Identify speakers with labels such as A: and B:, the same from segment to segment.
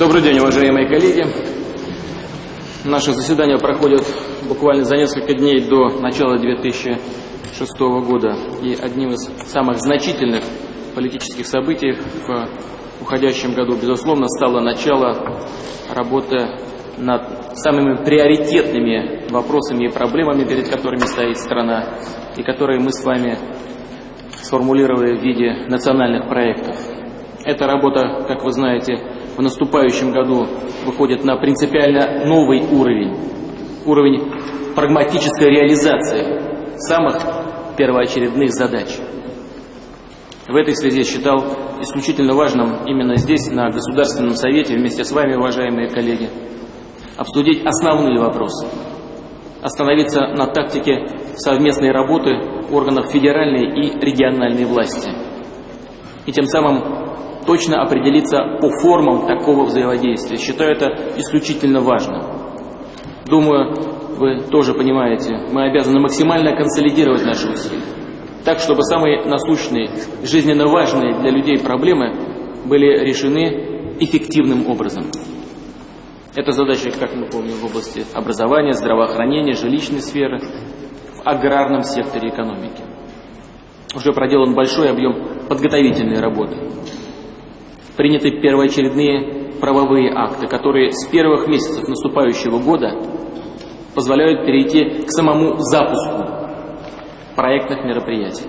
A: Добрый день, уважаемые коллеги. Наше заседание проходит буквально за несколько дней до начала 2006 года. И одним из самых значительных политических событий в уходящем году, безусловно, стало начало работы над самыми приоритетными вопросами и проблемами, перед которыми стоит страна, и которые мы с вами сформулировали в виде национальных проектов. Эта работа, как вы знаете, в наступающем году выходит на принципиально новый уровень, уровень прагматической реализации самых первоочередных задач. В этой связи считал исключительно важным именно здесь, на Государственном Совете, вместе с вами, уважаемые коллеги, обсудить основные вопросы, остановиться на тактике совместной работы органов федеральной и региональной власти. И тем самым точно определиться по формам такого взаимодействия. Считаю это исключительно важным. Думаю, вы тоже понимаете, мы обязаны максимально консолидировать наши усилия, так, чтобы самые насущные, жизненно важные для людей проблемы были решены эффективным образом. Это задача, как мы помним, в области образования, здравоохранения, жилищной сферы, в аграрном секторе экономики. Уже проделан большой объем подготовительной работы. Приняты первоочередные правовые акты, которые с первых месяцев наступающего года позволяют перейти к самому запуску проектных мероприятий.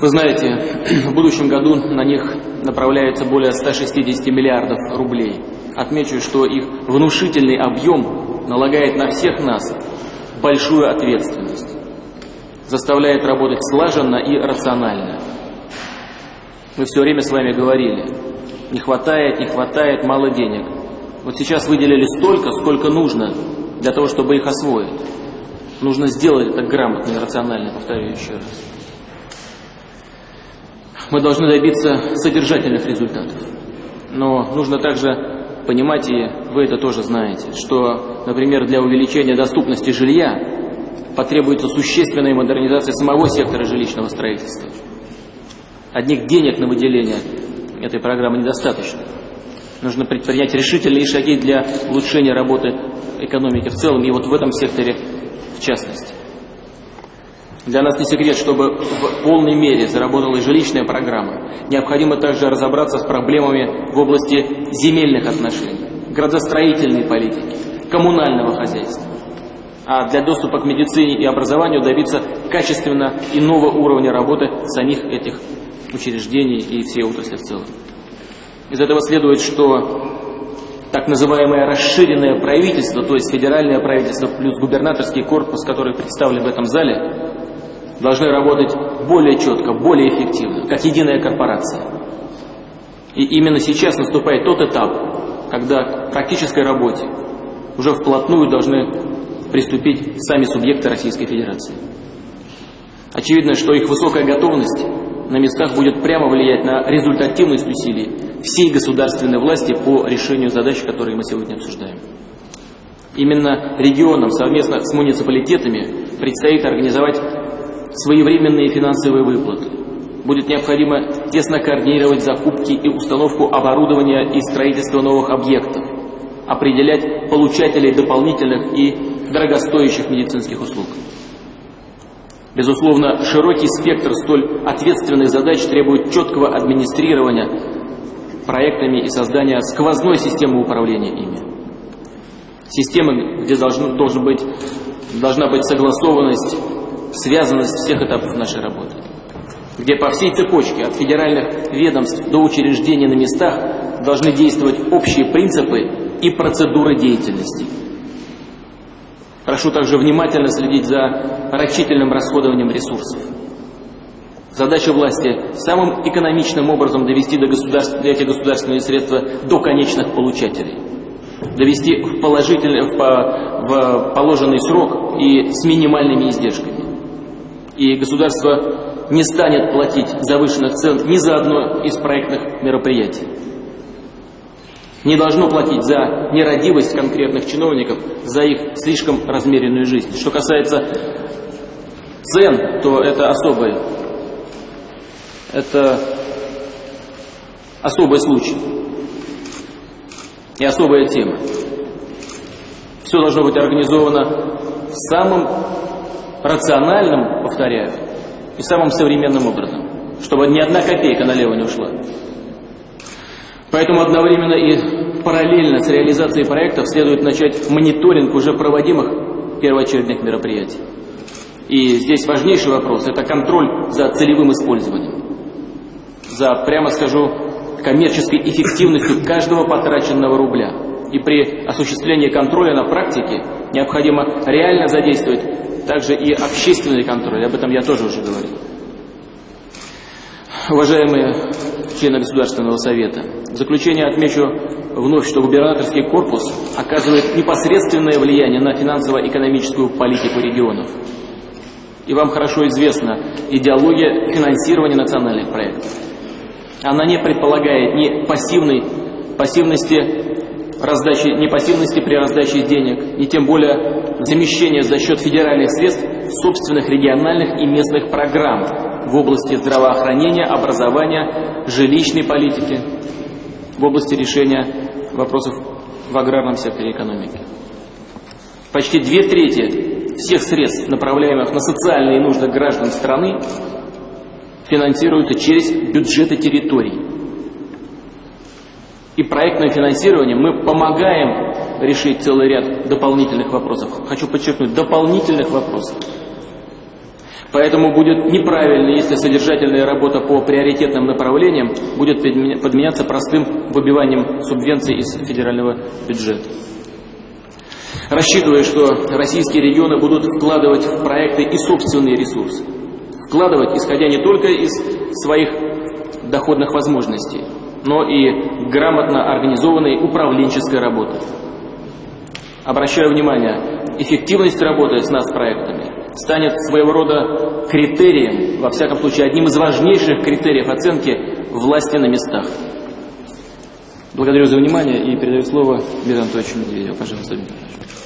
A: Вы знаете, в будущем году на них направляется более 160 миллиардов рублей. Отмечу, что их внушительный объем налагает на всех нас большую ответственность, заставляет работать слаженно и рационально. Мы все время с вами говорили, не хватает, не хватает, мало денег. Вот сейчас выделили столько, сколько нужно для того, чтобы их освоить. Нужно сделать это грамотно и рационально, повторяю еще раз мы должны добиться содержательных результатов. Но нужно также понимать, и вы это тоже знаете, что, например, для увеличения доступности жилья потребуется существенная модернизация самого сектора жилищного строительства. Одних денег на выделение этой программы недостаточно. Нужно предпринять решительные шаги для улучшения работы экономики в целом, и вот в этом секторе в частности. Для нас не секрет, чтобы в полной мере заработала жилищная программа. Необходимо также разобраться с проблемами в области земельных отношений, градостроительной политики, коммунального хозяйства. А для доступа к медицине и образованию добиться качественно иного уровня работы самих этих учреждений и всей отрасли в целом. Из этого следует, что так называемое расширенное правительство, то есть федеральное правительство плюс губернаторский корпус, который представлен в этом зале, должны работать более четко, более эффективно, как единая корпорация. И именно сейчас наступает тот этап, когда к практической работе уже вплотную должны приступить сами субъекты Российской Федерации. Очевидно, что их высокая готовность на местах будет прямо влиять на результативность усилий всей государственной власти по решению задач, которые мы сегодня обсуждаем. Именно регионам совместно с муниципалитетами предстоит организовать своевременные финансовые выплаты. Будет необходимо тесно координировать закупки и установку оборудования и строительство новых объектов, определять получателей дополнительных и дорогостоящих медицинских услуг. Безусловно, широкий спектр столь ответственных задач требует четкого администрирования проектами и создания сквозной системы управления ими. Системы, где должен, должен быть, должна быть согласованность связанность всех этапов нашей работы, где по всей цепочке, от федеральных ведомств до учреждений на местах, должны действовать общие принципы и процедуры деятельности. Прошу также внимательно следить за рачительным расходованием ресурсов. Задача власти самым экономичным образом довести до государств, эти государственные средства до конечных получателей. Довести в, положительный, в, в положенный срок и с минимальными издержками и государство не станет платить завышенных цен ни за одно из проектных мероприятий. Не должно платить за нерадивость конкретных чиновников, за их слишком размеренную жизнь. Что касается цен, то это особый, это особый случай. и особая тема. Все должно быть организовано самым рациональным, повторяю, и самым современным образом, чтобы ни одна копейка налево не ушла. Поэтому одновременно и параллельно с реализацией проектов следует начать мониторинг уже проводимых первоочередных мероприятий. И здесь важнейший вопрос – это контроль за целевым использованием, за, прямо скажу, коммерческой эффективностью каждого потраченного рубля. И при осуществлении контроля на практике необходимо реально задействовать также и общественный контроль, об этом я тоже уже говорил. Уважаемые члены Государственного Совета, в заключение отмечу вновь, что губернаторский корпус оказывает непосредственное влияние на финансово-экономическую политику регионов. И вам хорошо известна идеология финансирования национальных проектов. Она не предполагает ни пассивной, пассивности раздачи, ни пассивности при раздаче денег, ни тем более замещения за счет федеральных средств собственных региональных и местных программ в области здравоохранения, образования, жилищной политики, в области решения вопросов в аграрном секторе экономики. Почти две трети всех средств, направляемых на социальные нужды граждан страны, финансируются через бюджеты территорий. И проектное финансирование мы помогаем решить целый ряд дополнительных вопросов. Хочу подчеркнуть, дополнительных вопросов. Поэтому будет неправильно, если содержательная работа по приоритетным направлениям будет подменяться простым выбиванием субвенций из федерального бюджета. Рассчитывая, что российские регионы будут вкладывать в проекты и собственные ресурсы. Вкладывать, исходя не только из своих доходных возможностей, но и грамотно организованной управленческой работы. Обращаю внимание, эффективность работы с нас проектами станет своего рода критерием, во всяком случае, одним из важнейших критериев оценки власти на местах. Благодарю за внимание и передаю слово Дмитрию Анатольевичу Медведеву. Пожалуйста, Дмитрий Анатольевич.